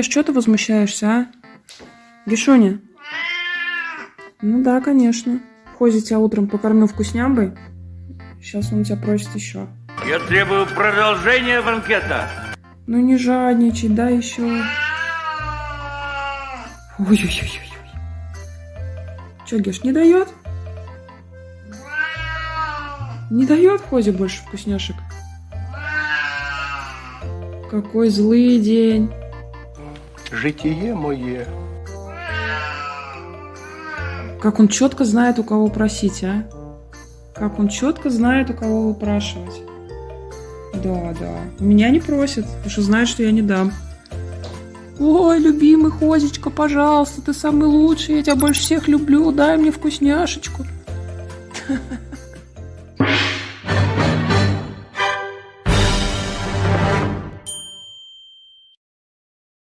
Что ты возмущаешься, а? Гишуня? Ну да, конечно. Хози тебя утром покормил вкуснямбой. Сейчас он тебя просит еще. Я требую продолжения банкета. Ну не жадничай, да еще. Ой-ой-ой-ой. Че, Геш, не дает? Не дает Хози больше вкусняшек? Какой злый день. Житие моє. Как он четко знает, у кого просить, а? Как он четко знает, у кого выпрашивать. Да, да. У меня не просит, потому что знает, что я не дам. Ой, любимый Хозечка, пожалуйста, ты самый лучший, я тебя больше всех люблю, дай мне вкусняшечку.